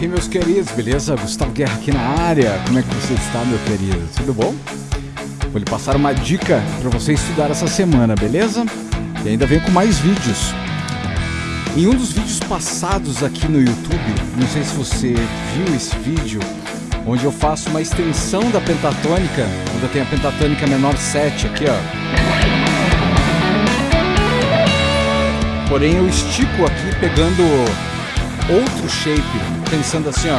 Aí, meus queridos, beleza? Gustavo Guerra aqui na área. Como é que você está, meu querido? Tudo bom? Vou lhe passar uma dica para você estudar essa semana, beleza? E ainda vem com mais vídeos. Em um dos vídeos passados aqui no YouTube, não sei se você viu esse vídeo, onde eu faço uma extensão da pentatônica, quando eu tenho a pentatônica menor 7 aqui, ó. Porém eu estico aqui pegando outro shape, pensando assim, ó.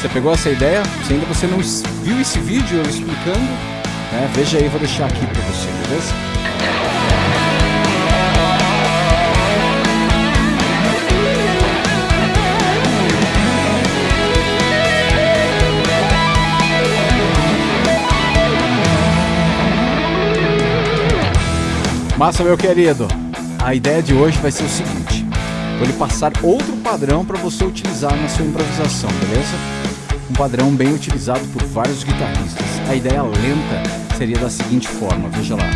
Você pegou essa ideia? Se ainda você não viu esse vídeo eu explicando, né, veja aí, vou deixar aqui para você, beleza? Massa, meu querido. A ideia de hoje vai ser o seguinte. Vou lhe passar outro padrão para você utilizar na sua improvisação, beleza? Um padrão bem utilizado por vários guitarristas. A ideia lenta seria da seguinte forma, veja lá.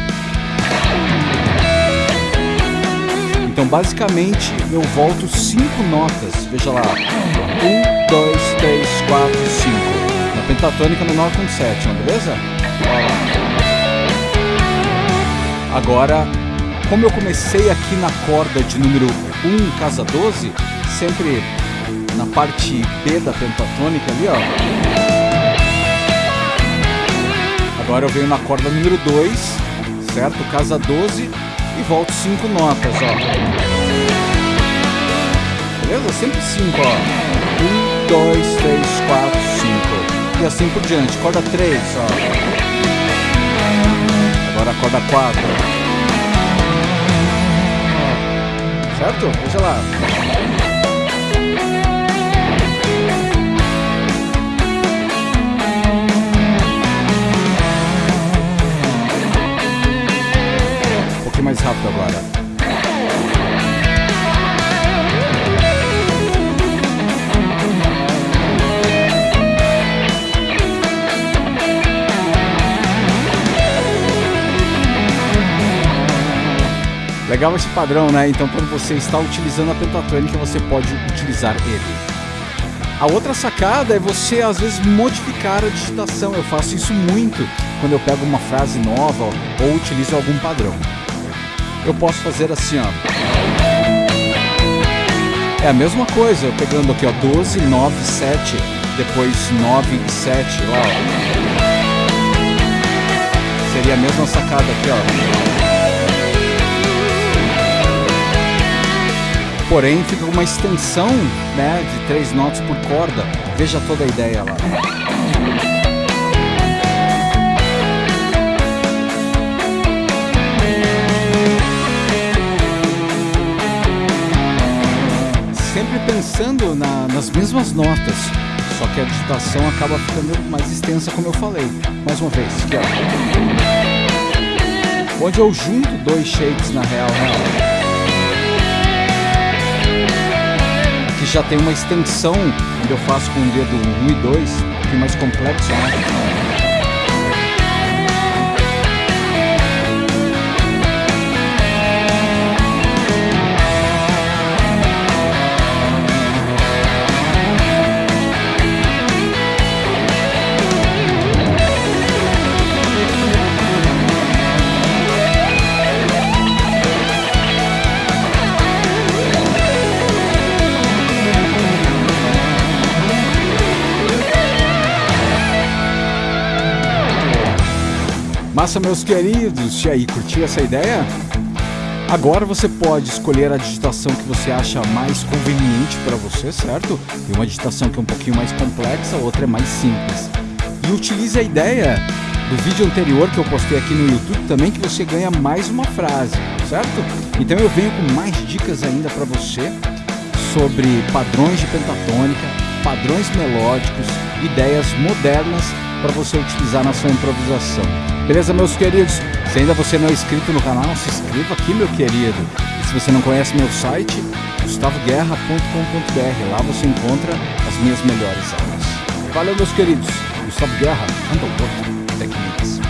Então, basicamente, eu volto cinco notas. Veja lá. Um, dois, três, quatro, cinco. Na pentatônica menor com sétima, beleza? Olha lá. Agora, como eu comecei aqui na corda de número 1, casa 12, sempre na parte B da pentatônica ali, ó. Agora eu venho na corda número 2, certo? Casa 12 e volto 5 notas, ó. Beleza? Sempre 5, ó. 1, 2, 3, 4, 5. E assim por diante. Corda 3, ó. Agora corda 4. Certo? Veja lá. Um pouquinho mais rápido agora. Legal esse padrão, né? Então quando você está utilizando a pentatônica, você pode utilizar ele. A outra sacada é você às vezes modificar a digitação. Eu faço isso muito quando eu pego uma frase nova ou utilizo algum padrão. Eu posso fazer assim, ó. É a mesma coisa, eu pegando aqui, ó, 12, 9, 7, depois 9 e 7, ó. Seria a mesma sacada aqui, ó. Porém, fica uma extensão né, de três notas por corda. Veja toda a ideia lá. Sempre pensando na, nas mesmas notas, só que a digitação acaba ficando mais extensa, como eu falei. Mais uma vez, aqui ó. Onde eu junto dois shapes na real, real. Já tem uma extensão, onde eu faço com o dedo 1 e 2, um pouquinho mais complexo, né? Massa, meus queridos! E aí, curtiu essa ideia? Agora você pode escolher a digitação que você acha mais conveniente para você, certo? Tem uma digitação que é um pouquinho mais complexa, outra é mais simples. E utilize a ideia do vídeo anterior que eu postei aqui no YouTube também, que você ganha mais uma frase, certo? Então eu venho com mais dicas ainda para você sobre padrões de pentatônica, padrões melódicos, ideias modernas para você utilizar na sua improvisação. Beleza, meus queridos? Se ainda você não é inscrito no canal, se inscreva aqui, meu querido. E se você não conhece meu site, gustavoguerra.com.br. Lá você encontra as minhas melhores aulas. Valeu, meus queridos. Gustavo Guerra, Underworld Techniques.